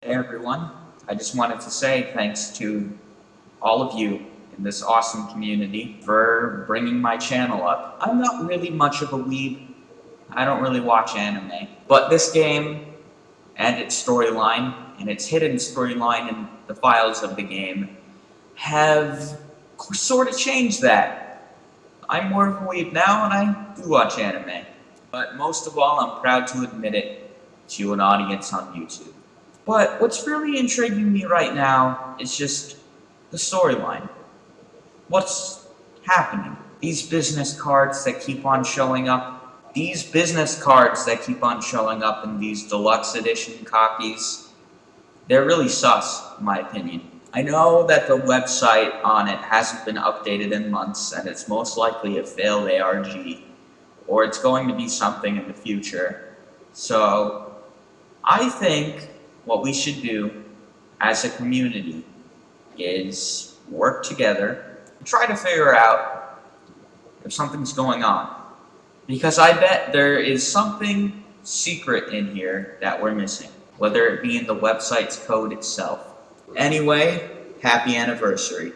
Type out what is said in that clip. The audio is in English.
Hey everyone, I just wanted to say thanks to all of you in this awesome community for bringing my channel up. I'm not really much of a weeb, I don't really watch anime, but this game and its storyline and its hidden storyline in the files of the game have sort of changed that. I'm more of a weeb now and I do watch anime, but most of all I'm proud to admit it to an audience on YouTube. But what's really intriguing me right now is just the storyline. What's happening? These business cards that keep on showing up, these business cards that keep on showing up in these deluxe edition copies, they're really sus, in my opinion. I know that the website on it hasn't been updated in months, and it's most likely a failed ARG, or it's going to be something in the future. So, I think what we should do as a community is work together and try to figure out if something's going on. Because I bet there is something secret in here that we're missing, whether it be in the website's code itself. Anyway, happy anniversary.